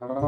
Uh-huh.